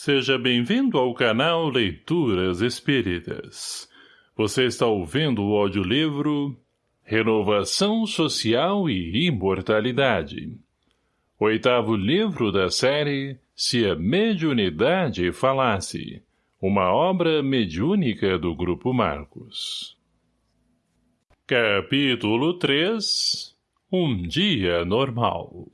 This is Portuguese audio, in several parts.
Seja bem-vindo ao canal Leituras Espíritas. Você está ouvindo o audiolivro Renovação Social e Imortalidade. Oitavo livro da série Se a Mediunidade Falasse. Uma obra mediúnica do Grupo Marcos. Capítulo 3 Um dia normal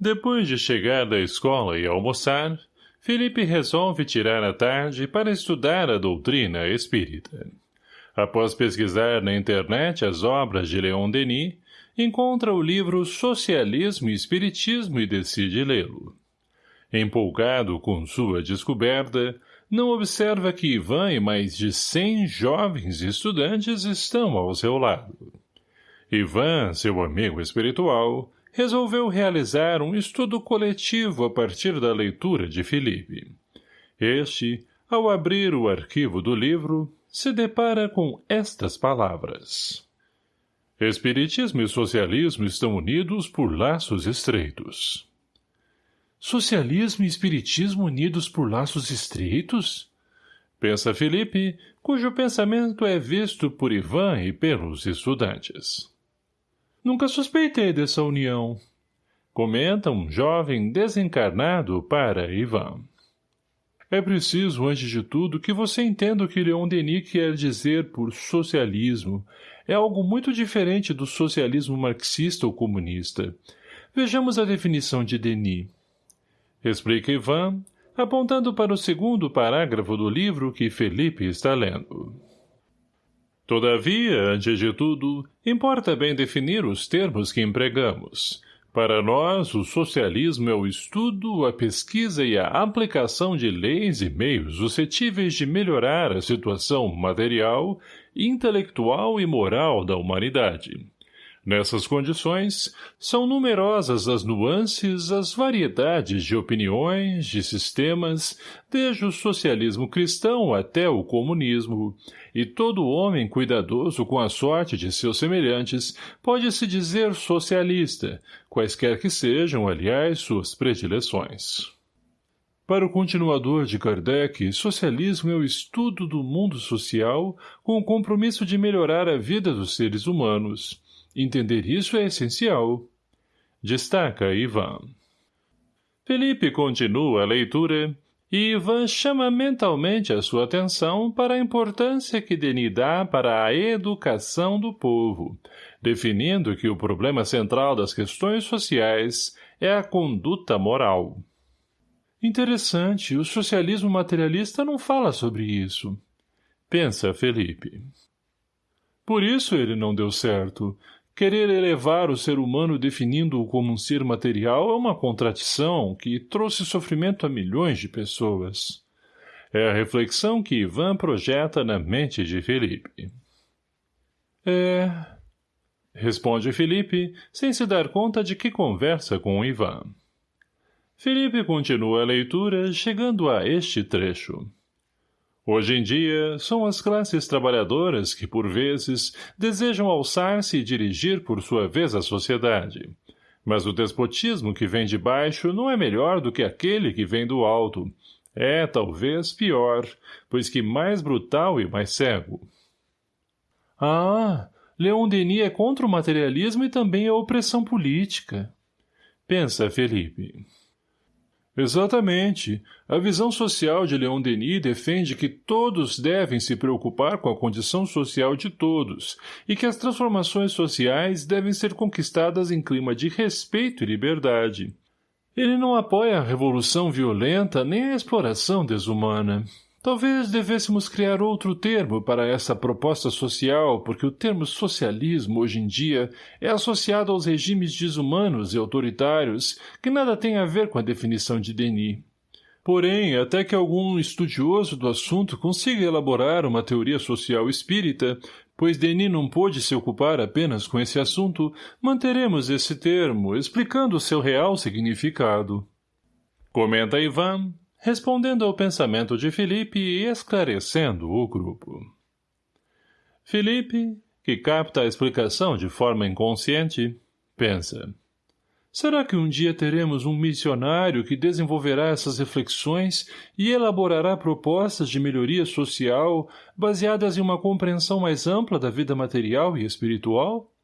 Depois de chegar da escola e almoçar, Felipe resolve tirar a tarde para estudar a doutrina espírita. Após pesquisar na internet as obras de Leon Denis, encontra o livro Socialismo e Espiritismo e decide lê-lo. Empolgado com sua descoberta, não observa que Ivan e mais de cem jovens estudantes estão ao seu lado. Ivan, seu amigo espiritual, resolveu realizar um estudo coletivo a partir da leitura de Felipe. Este, ao abrir o arquivo do livro, se depara com estas palavras. Espiritismo e socialismo estão unidos por laços estreitos. Socialismo e espiritismo unidos por laços estreitos? Pensa Felipe, cujo pensamento é visto por Ivan e pelos estudantes. Nunca suspeitei dessa união. Comenta um jovem desencarnado para Ivan. É preciso, antes de tudo, que você entenda o que Leon Denis quer dizer por socialismo. É algo muito diferente do socialismo marxista ou comunista. Vejamos a definição de Denis. Explica Ivan, apontando para o segundo parágrafo do livro que Felipe está lendo. Todavia, antes de tudo, importa bem definir os termos que empregamos. Para nós, o socialismo é o estudo, a pesquisa e a aplicação de leis e meios suscetíveis de melhorar a situação material, intelectual e moral da humanidade. Nessas condições, são numerosas as nuances, as variedades de opiniões, de sistemas, desde o socialismo cristão até o comunismo, e todo homem cuidadoso com a sorte de seus semelhantes pode-se dizer socialista, quaisquer que sejam, aliás, suas predileções. Para o continuador de Kardec, socialismo é o estudo do mundo social com o compromisso de melhorar a vida dos seres humanos, Entender isso é essencial. Destaca Ivan. Felipe continua a leitura e Ivan chama mentalmente a sua atenção para a importância que Denis dá para a educação do povo, definindo que o problema central das questões sociais é a conduta moral. Interessante, o socialismo materialista não fala sobre isso. Pensa Felipe. Por isso ele não deu certo, Querer elevar o ser humano definindo-o como um ser material é uma contradição que trouxe sofrimento a milhões de pessoas. É a reflexão que Ivan projeta na mente de Felipe. É... Responde Felipe, sem se dar conta de que conversa com Ivan. Felipe continua a leitura, chegando a este trecho. Hoje em dia, são as classes trabalhadoras que, por vezes, desejam alçar-se e dirigir por sua vez a sociedade. Mas o despotismo que vem de baixo não é melhor do que aquele que vem do alto. É, talvez, pior, pois que mais brutal e mais cego. Ah, Leon Denis é contra o materialismo e também a opressão política. Pensa, Felipe. Exatamente. A visão social de Leon Denis defende que todos devem se preocupar com a condição social de todos e que as transformações sociais devem ser conquistadas em clima de respeito e liberdade. Ele não apoia a revolução violenta nem a exploração desumana. Talvez devêssemos criar outro termo para essa proposta social, porque o termo socialismo, hoje em dia, é associado aos regimes desumanos e autoritários, que nada tem a ver com a definição de Denis. Porém, até que algum estudioso do assunto consiga elaborar uma teoria social espírita, pois Denis não pôde se ocupar apenas com esse assunto, manteremos esse termo, explicando seu real significado. Comenta Ivan, respondendo ao pensamento de Felipe e esclarecendo o grupo. Felipe, que capta a explicação de forma inconsciente, pensa. Será que um dia teremos um missionário que desenvolverá essas reflexões e elaborará propostas de melhoria social baseadas em uma compreensão mais ampla da vida material e espiritual?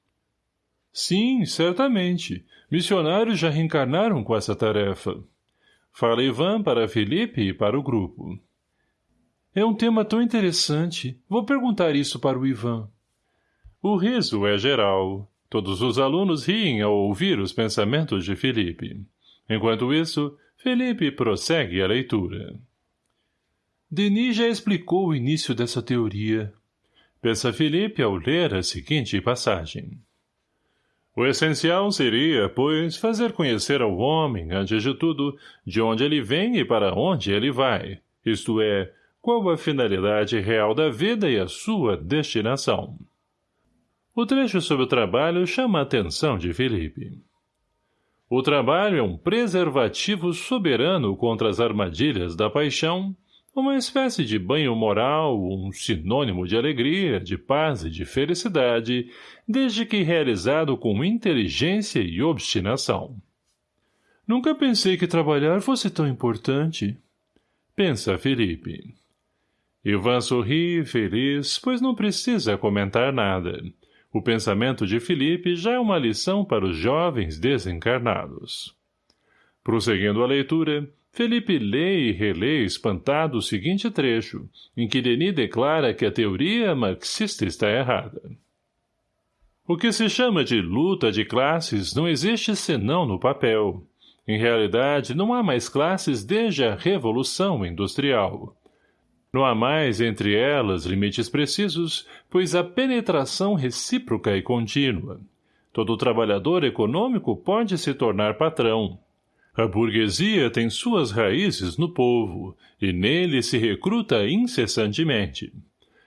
Sim, certamente. Missionários já reencarnaram com essa tarefa. Fala Ivan para Felipe e para o grupo. É um tema tão interessante. Vou perguntar isso para o Ivan. O riso é geral. Todos os alunos riem ao ouvir os pensamentos de Felipe. Enquanto isso, Felipe prossegue a leitura. Denis já explicou o início dessa teoria. Pensa Felipe ao ler a seguinte passagem. O essencial seria, pois, fazer conhecer ao homem, antes de tudo, de onde ele vem e para onde ele vai, isto é, qual a finalidade real da vida e a sua destinação. O trecho sobre o trabalho chama a atenção de Felipe. O trabalho é um preservativo soberano contra as armadilhas da paixão, uma espécie de banho moral, um sinônimo de alegria, de paz e de felicidade, desde que realizado com inteligência e obstinação. Nunca pensei que trabalhar fosse tão importante. Pensa Felipe. Ivan sorri, feliz, pois não precisa comentar nada. O pensamento de Felipe já é uma lição para os jovens desencarnados. Prosseguindo a leitura, Felipe lê e relê espantado o seguinte trecho, em que Denis declara que a teoria marxista está errada. O que se chama de luta de classes não existe senão no papel. Em realidade, não há mais classes desde a Revolução Industrial. Não há mais entre elas limites precisos, pois a penetração recíproca e contínua. Todo trabalhador econômico pode se tornar patrão. A burguesia tem suas raízes no povo, e nele se recruta incessantemente.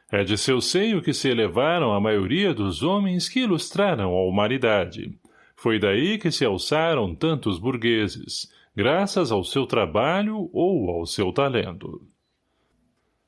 É de seu seio que se elevaram a maioria dos homens que ilustraram a humanidade. Foi daí que se alçaram tantos burgueses, graças ao seu trabalho ou ao seu talento.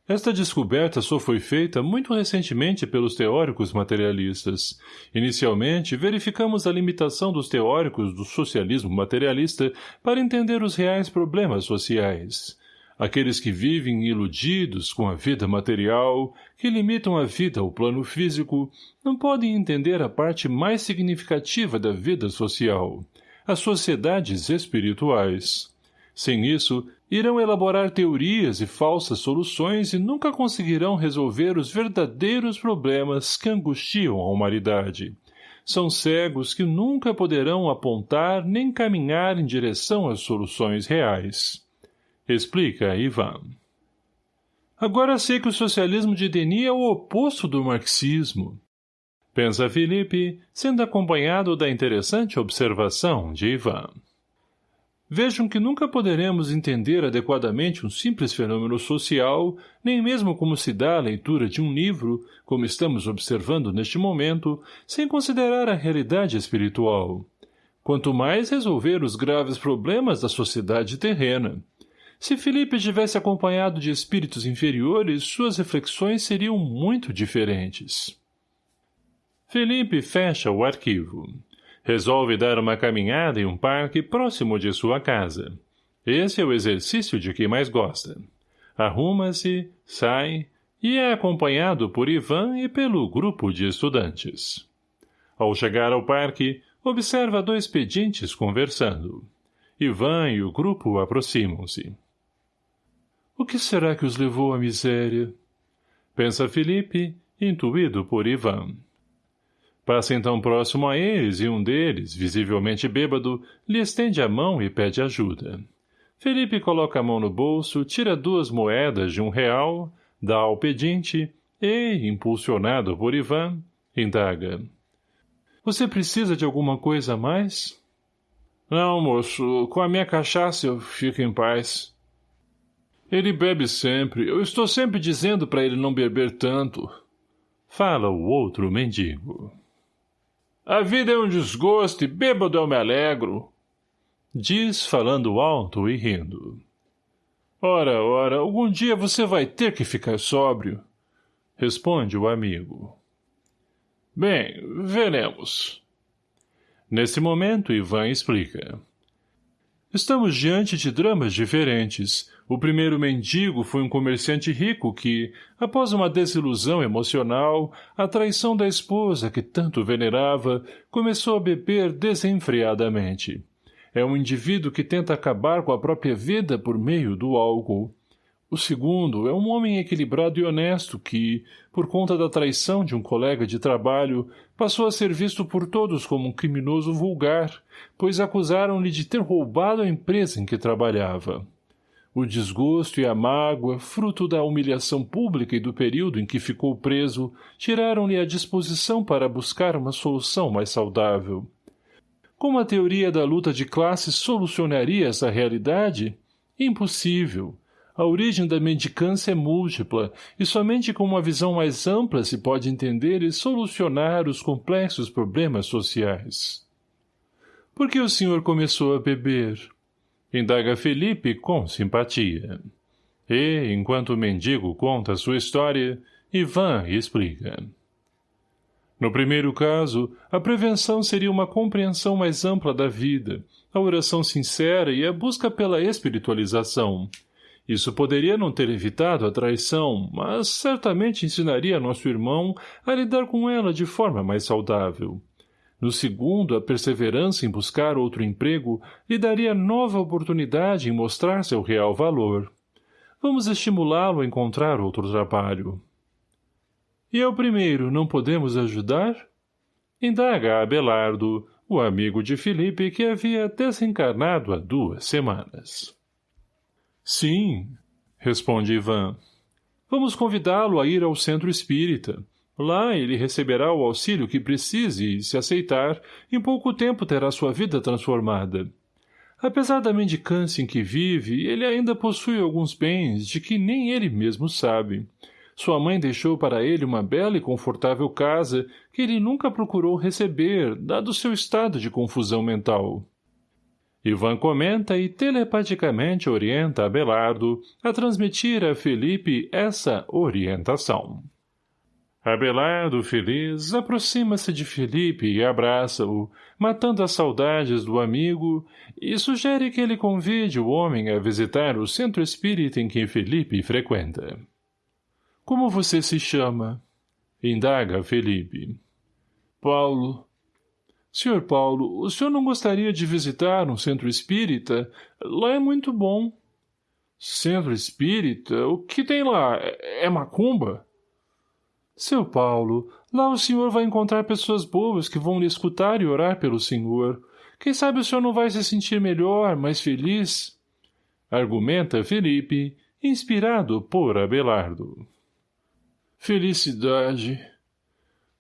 Esta descoberta só foi feita muito recentemente pelos teóricos materialistas. Inicialmente, verificamos a limitação dos teóricos do socialismo materialista para entender os reais problemas sociais. Aqueles que vivem iludidos com a vida material, que limitam a vida ao plano físico, não podem entender a parte mais significativa da vida social, as sociedades espirituais. Sem isso, irão elaborar teorias e falsas soluções e nunca conseguirão resolver os verdadeiros problemas que angustiam a humanidade. São cegos que nunca poderão apontar nem caminhar em direção às soluções reais. Explica Ivan. Agora sei que o socialismo de Denis é o oposto do marxismo. Pensa Felipe, sendo acompanhado da interessante observação de Ivan. Vejam que nunca poderemos entender adequadamente um simples fenômeno social, nem mesmo como se dá a leitura de um livro, como estamos observando neste momento, sem considerar a realidade espiritual. Quanto mais resolver os graves problemas da sociedade terrena. Se Felipe tivesse acompanhado de espíritos inferiores, suas reflexões seriam muito diferentes. Felipe fecha o arquivo. Resolve dar uma caminhada em um parque próximo de sua casa. Esse é o exercício de que mais gosta. Arruma-se, sai e é acompanhado por Ivan e pelo grupo de estudantes. Ao chegar ao parque, observa dois pedintes conversando. Ivan e o grupo aproximam-se. O que será que os levou à miséria? Pensa Felipe, intuído por Ivan. Passa então próximo a eles e um deles, visivelmente bêbado, lhe estende a mão e pede ajuda. Felipe coloca a mão no bolso, tira duas moedas de um real, dá ao pedinte e, impulsionado por Ivan, indaga. Você precisa de alguma coisa a mais? Não, moço. Com a minha cachaça eu fico em paz. Ele bebe sempre. Eu estou sempre dizendo para ele não beber tanto. Fala o outro mendigo. A vida é um desgosto e bêbado eu me alegro. Diz, falando alto e rindo. Ora, ora, algum dia você vai ter que ficar sóbrio. Responde o amigo. Bem, veremos. Nesse momento, Ivan explica. Estamos diante de dramas diferentes. O primeiro mendigo foi um comerciante rico que, após uma desilusão emocional, a traição da esposa que tanto venerava, começou a beber desenfreadamente. É um indivíduo que tenta acabar com a própria vida por meio do álcool. O segundo é um homem equilibrado e honesto que, por conta da traição de um colega de trabalho, passou a ser visto por todos como um criminoso vulgar, pois acusaram-lhe de ter roubado a empresa em que trabalhava. O desgosto e a mágoa, fruto da humilhação pública e do período em que ficou preso, tiraram-lhe a disposição para buscar uma solução mais saudável. Como a teoria da luta de classes solucionaria essa realidade? Impossível. A origem da mendicância é múltipla, e somente com uma visão mais ampla se pode entender e solucionar os complexos problemas sociais. Por que o senhor começou a beber? Indaga Felipe com simpatia. E, enquanto o mendigo conta sua história, Ivan explica. No primeiro caso, a prevenção seria uma compreensão mais ampla da vida, a oração sincera e a busca pela espiritualização, isso poderia não ter evitado a traição, mas certamente ensinaria nosso irmão a lidar com ela de forma mais saudável. No segundo, a perseverança em buscar outro emprego lhe daria nova oportunidade em mostrar seu real valor. Vamos estimulá-lo a encontrar outro trabalho. E ao primeiro, não podemos ajudar? Indaga Abelardo, o amigo de Felipe que havia desencarnado há duas semanas. Sim, responde Ivan. Vamos convidá-lo a ir ao centro espírita. Lá ele receberá o auxílio que precise e, se aceitar, em pouco tempo terá sua vida transformada. Apesar da mendicância em que vive, ele ainda possui alguns bens de que nem ele mesmo sabe. Sua mãe deixou para ele uma bela e confortável casa que ele nunca procurou receber, dado seu estado de confusão mental. Ivan comenta e telepaticamente orienta Abelardo a transmitir a Felipe essa orientação. Abelardo, feliz, aproxima-se de Felipe e abraça-o, matando as saudades do amigo, e sugere que ele convide o homem a visitar o centro espírita em que Felipe frequenta. — Como você se chama? — indaga Felipe. — Paulo, Sr. Paulo, o senhor não gostaria de visitar um centro espírita? Lá é muito bom. Centro espírita? O que tem lá? É, é macumba? Seu Paulo, lá o senhor vai encontrar pessoas boas que vão lhe escutar e orar pelo senhor. Quem sabe o senhor não vai se sentir melhor, mais feliz? Argumenta Felipe, inspirado por Abelardo. Felicidade,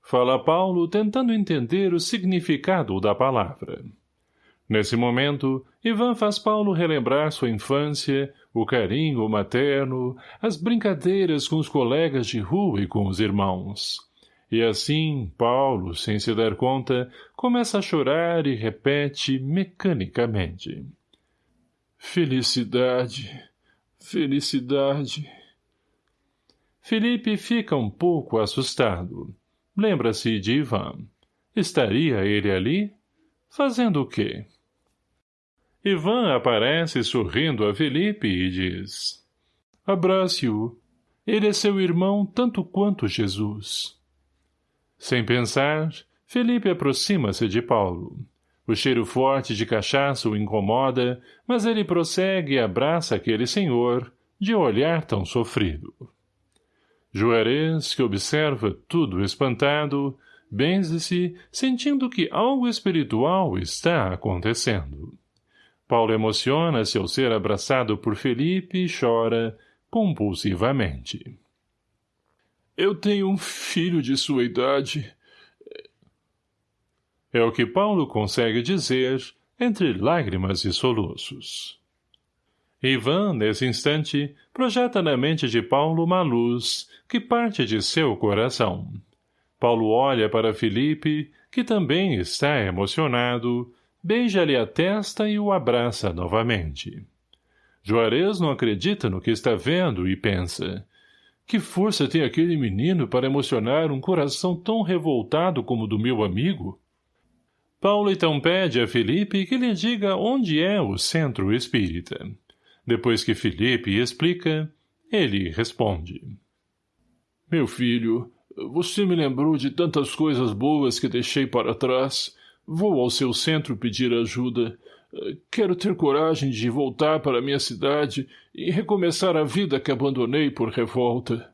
Fala Paulo tentando entender o significado da palavra. Nesse momento, Ivan faz Paulo relembrar sua infância, o carinho materno, as brincadeiras com os colegas de rua e com os irmãos. E assim, Paulo, sem se dar conta, começa a chorar e repete mecanicamente. Felicidade, felicidade. Felipe fica um pouco assustado. Lembra-se de Ivan. Estaria ele ali? Fazendo o quê? Ivan aparece sorrindo a Felipe e diz Abrace-o. Ele é seu irmão tanto quanto Jesus. Sem pensar, Felipe aproxima-se de Paulo. O cheiro forte de cachaça o incomoda, mas ele prossegue e abraça aquele senhor, de olhar tão sofrido. Juarez, que observa tudo espantado, benze-se, sentindo que algo espiritual está acontecendo. Paulo emociona-se ao ser abraçado por Felipe e chora compulsivamente. Eu tenho um filho de sua idade. É o que Paulo consegue dizer entre lágrimas e soluços. Ivan, nesse instante, projeta na mente de Paulo uma luz que parte de seu coração. Paulo olha para Felipe, que também está emocionado, beija-lhe a testa e o abraça novamente. Juarez não acredita no que está vendo e pensa, que força tem aquele menino para emocionar um coração tão revoltado como o do meu amigo? Paulo então pede a Felipe que lhe diga onde é o centro espírita. Depois que Felipe explica, ele responde. Meu filho, você me lembrou de tantas coisas boas que deixei para trás. Vou ao seu centro pedir ajuda. Quero ter coragem de voltar para minha cidade e recomeçar a vida que abandonei por revolta.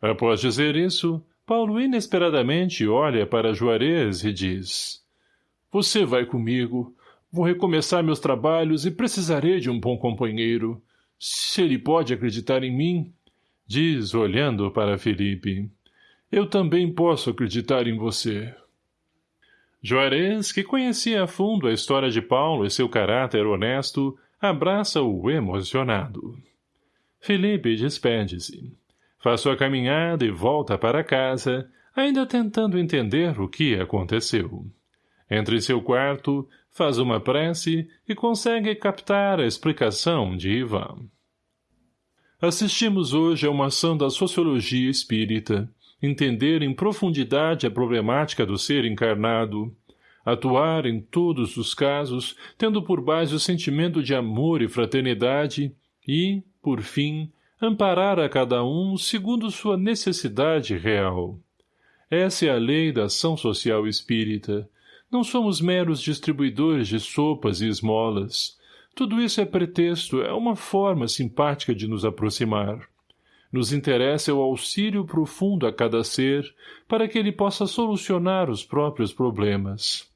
Após dizer isso, Paulo inesperadamente olha para Juarez e diz Você vai comigo. Vou recomeçar meus trabalhos e precisarei de um bom companheiro. Se ele pode acreditar em mim, diz olhando para Felipe, eu também posso acreditar em você. Juarez, que conhecia a fundo a história de Paulo e seu caráter honesto, abraça-o emocionado. Felipe despede-se. Faz sua caminhada e volta para casa, ainda tentando entender o que aconteceu. Entra em seu quarto, faz uma prece e consegue captar a explicação de Ivan. Assistimos hoje a uma ação da sociologia espírita, entender em profundidade a problemática do ser encarnado, atuar em todos os casos, tendo por base o sentimento de amor e fraternidade e, por fim, amparar a cada um segundo sua necessidade real. Essa é a lei da ação social espírita. Não somos meros distribuidores de sopas e esmolas. Tudo isso é pretexto, é uma forma simpática de nos aproximar. Nos interessa o auxílio profundo a cada ser, para que ele possa solucionar os próprios problemas.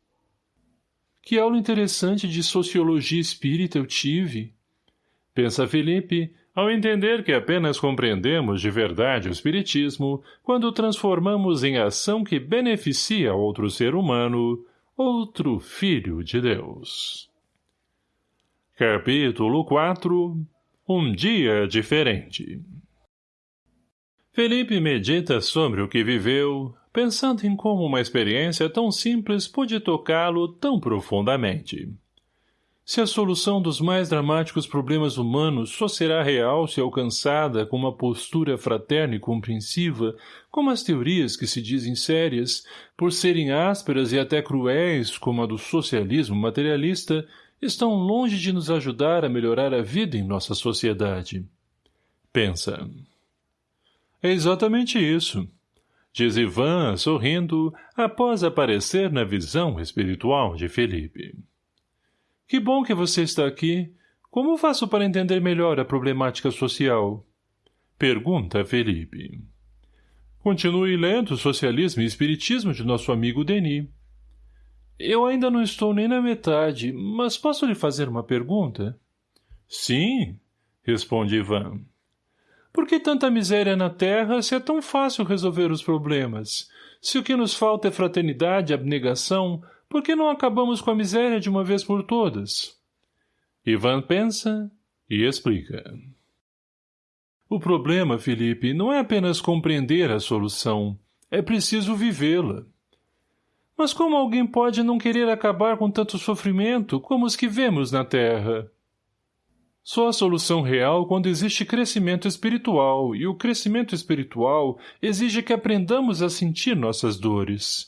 Que aula interessante de sociologia espírita eu tive! Pensa Felipe, ao entender que apenas compreendemos de verdade o Espiritismo quando o transformamos em ação que beneficia outro ser humano, outro Filho de Deus. Capítulo 4 Um dia diferente Felipe medita sobre o que viveu, pensando em como uma experiência tão simples pôde tocá-lo tão profundamente. Se a solução dos mais dramáticos problemas humanos só será real se alcançada com uma postura fraterna e compreensiva, como as teorias que se dizem sérias, por serem ásperas e até cruéis, como a do socialismo materialista, estão longe de nos ajudar a melhorar a vida em nossa sociedade. Pensa. É exatamente isso, diz Ivan, sorrindo, após aparecer na visão espiritual de Felipe. Que bom que você está aqui. Como faço para entender melhor a problemática social? Pergunta Felipe. Continue lendo o Socialismo e Espiritismo de nosso amigo Denis. Eu ainda não estou nem na metade, mas posso lhe fazer uma pergunta? Sim, responde Ivan. Por que tanta miséria na Terra se é tão fácil resolver os problemas? Se o que nos falta é fraternidade e abnegação, por que não acabamos com a miséria de uma vez por todas? Ivan pensa e explica. O problema, Felipe, não é apenas compreender a solução. É preciso vivê-la. Mas como alguém pode não querer acabar com tanto sofrimento como os que vemos na Terra? Só a solução real quando existe crescimento espiritual, e o crescimento espiritual exige que aprendamos a sentir nossas dores.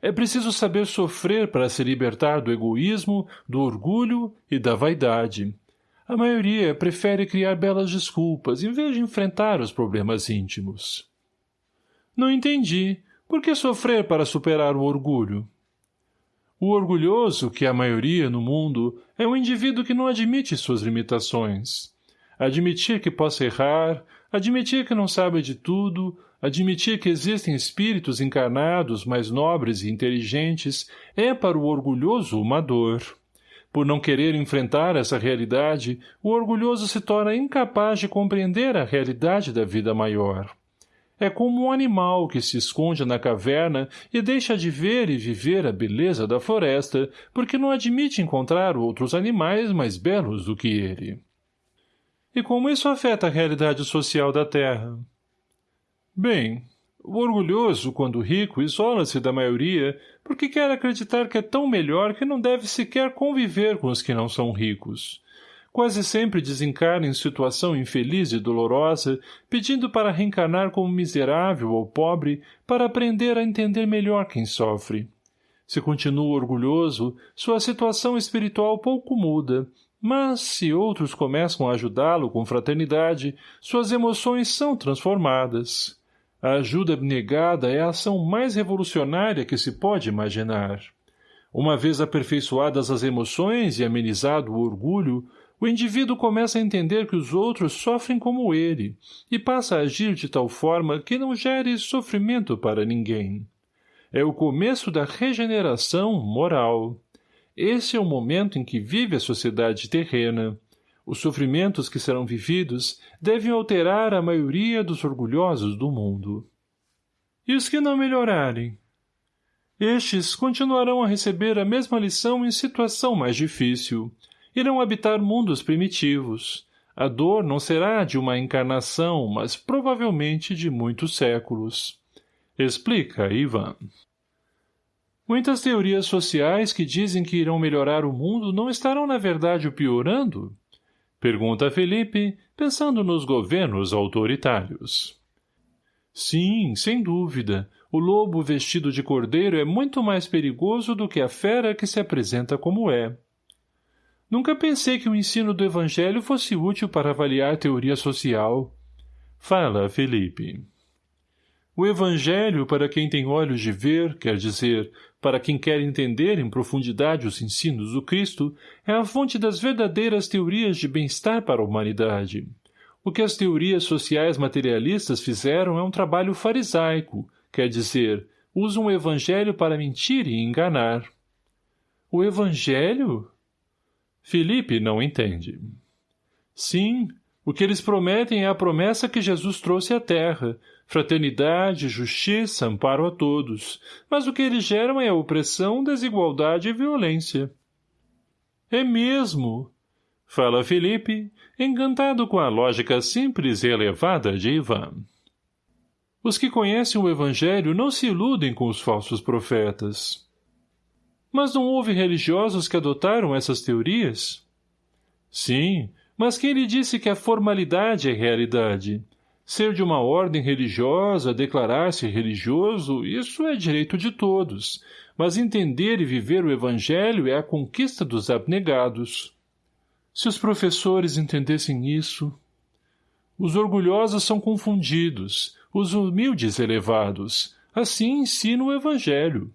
É preciso saber sofrer para se libertar do egoísmo, do orgulho e da vaidade. A maioria prefere criar belas desculpas em vez de enfrentar os problemas íntimos. Não entendi. Por que sofrer para superar o orgulho? O orgulhoso, que é a maioria no mundo, é um indivíduo que não admite suas limitações. Admitir que possa errar, admitir que não sabe de tudo, Admitir que existem espíritos encarnados mais nobres e inteligentes é para o orgulhoso uma dor. Por não querer enfrentar essa realidade, o orgulhoso se torna incapaz de compreender a realidade da vida maior. É como um animal que se esconde na caverna e deixa de ver e viver a beleza da floresta, porque não admite encontrar outros animais mais belos do que ele. E como isso afeta a realidade social da Terra? Bem, o orgulhoso, quando rico, isola-se da maioria porque quer acreditar que é tão melhor que não deve sequer conviver com os que não são ricos. Quase sempre desencarna em situação infeliz e dolorosa, pedindo para reencarnar como miserável ou pobre para aprender a entender melhor quem sofre. Se continua orgulhoso, sua situação espiritual pouco muda, mas, se outros começam a ajudá-lo com fraternidade, suas emoções são transformadas. A ajuda abnegada é a ação mais revolucionária que se pode imaginar. Uma vez aperfeiçoadas as emoções e amenizado o orgulho, o indivíduo começa a entender que os outros sofrem como ele e passa a agir de tal forma que não gere sofrimento para ninguém. É o começo da regeneração moral. Esse é o momento em que vive a sociedade terrena. Os sofrimentos que serão vividos devem alterar a maioria dos orgulhosos do mundo. E os que não melhorarem? Estes continuarão a receber a mesma lição em situação mais difícil. Irão habitar mundos primitivos. A dor não será de uma encarnação, mas provavelmente de muitos séculos. Explica, Ivan. Muitas teorias sociais que dizem que irão melhorar o mundo não estarão na verdade o piorando? Pergunta Felipe, pensando nos governos autoritários. Sim, sem dúvida. O lobo vestido de cordeiro é muito mais perigoso do que a fera que se apresenta como é. Nunca pensei que o ensino do Evangelho fosse útil para avaliar teoria social. Fala, Felipe. O Evangelho, para quem tem olhos de ver, quer dizer, para quem quer entender em profundidade os ensinos do Cristo, é a fonte das verdadeiras teorias de bem-estar para a humanidade. O que as teorias sociais materialistas fizeram é um trabalho farisaico, quer dizer, usam o Evangelho para mentir e enganar. O Evangelho? Felipe não entende. Sim, o que eles prometem é a promessa que Jesus trouxe à terra, fraternidade, justiça, amparo a todos, mas o que eles geram é opressão, desigualdade e violência. É mesmo, fala Felipe, encantado com a lógica simples e elevada de Ivan. Os que conhecem o Evangelho não se iludem com os falsos profetas. Mas não houve religiosos que adotaram essas teorias? Sim, mas quem lhe disse que a formalidade é realidade? Ser de uma ordem religiosa, declarar-se religioso, isso é direito de todos, mas entender e viver o Evangelho é a conquista dos abnegados. Se os professores entendessem isso... Os orgulhosos são confundidos, os humildes elevados. Assim ensina o Evangelho.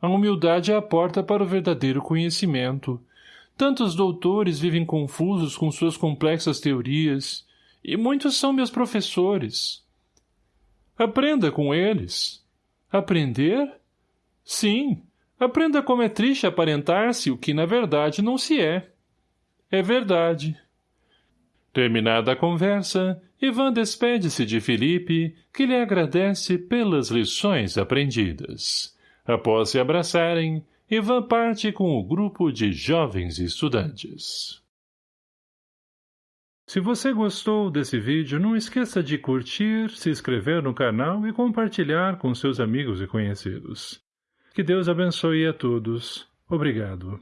A humildade é a porta para o verdadeiro conhecimento. Tantos doutores vivem confusos com suas complexas teorias, e muitos são meus professores. Aprenda com eles. Aprender? Sim, aprenda como é triste aparentar-se o que na verdade não se é. É verdade. Terminada a conversa, Ivan despede-se de Felipe, que lhe agradece pelas lições aprendidas. Após se abraçarem, Ivan parte com o grupo de jovens estudantes. Se você gostou desse vídeo, não esqueça de curtir, se inscrever no canal e compartilhar com seus amigos e conhecidos. Que Deus abençoe a todos. Obrigado.